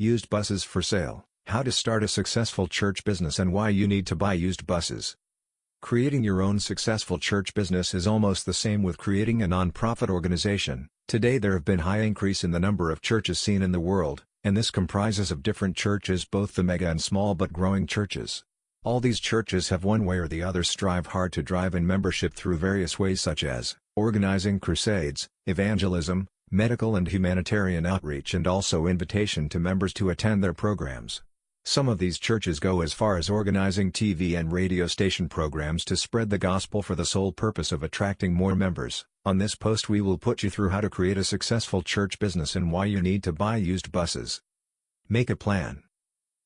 Used buses for sale, how to start a successful church business and why you need to buy used buses. Creating your own successful church business is almost the same with creating a non-profit organization. Today there have been high increase in the number of churches seen in the world, and this comprises of different churches both the mega and small but growing churches. All these churches have one way or the other strive hard to drive in membership through various ways such as organizing crusades, evangelism, medical and humanitarian outreach and also invitation to members to attend their programs. Some of these churches go as far as organizing TV and radio station programs to spread the gospel for the sole purpose of attracting more members. On this post we will put you through how to create a successful church business and why you need to buy used buses. Make a plan.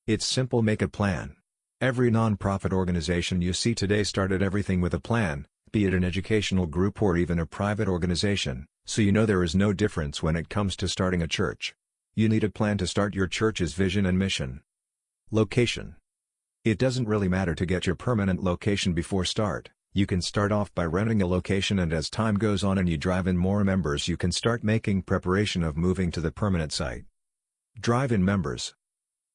It's simple make a plan. Every non-profit organization you see today started everything with a plan, be it an educational group or even a private organization, so you know there is no difference when it comes to starting a church. You need a plan to start your church's vision and mission. Location. It doesn't really matter to get your permanent location before start, you can start off by renting a location and as time goes on and you drive in more members you can start making preparation of moving to the permanent site. Drive-in members.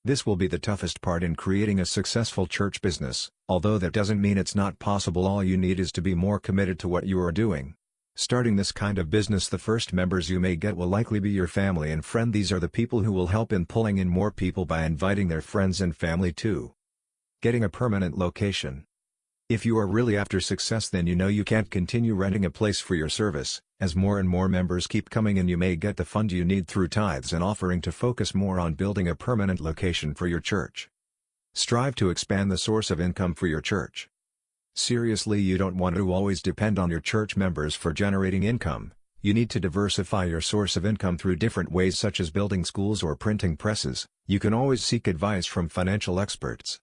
This will be the toughest part in creating a successful church business, although that doesn't mean it's not possible all you need is to be more committed to what you are doing. Starting this kind of business the first members you may get will likely be your family and friend these are the people who will help in pulling in more people by inviting their friends and family too. Getting a permanent location. If you are really after success then you know you can't continue renting a place for your service, as more and more members keep coming in you may get the fund you need through tithes and offering to focus more on building a permanent location for your church. Strive to expand the source of income for your church. Seriously you don't want to always depend on your church members for generating income, you need to diversify your source of income through different ways such as building schools or printing presses, you can always seek advice from financial experts.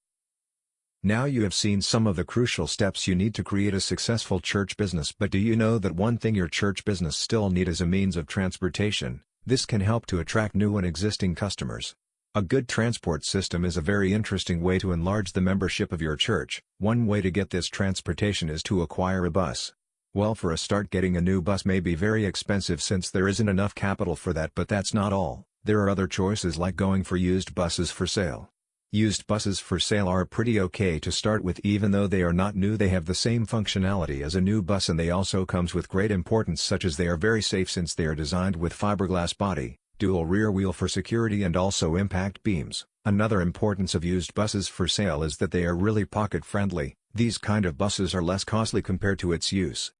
Now you have seen some of the crucial steps you need to create a successful church business but do you know that one thing your church business still need is a means of transportation, this can help to attract new and existing customers. A good transport system is a very interesting way to enlarge the membership of your church. One way to get this transportation is to acquire a bus. Well for a start getting a new bus may be very expensive since there isn't enough capital for that but that's not all, there are other choices like going for used buses for sale. Used buses for sale are pretty okay to start with even though they are not new they have the same functionality as a new bus and they also comes with great importance such as they are very safe since they are designed with fiberglass body, dual rear wheel for security and also impact beams. Another importance of used buses for sale is that they are really pocket friendly, these kind of buses are less costly compared to its use.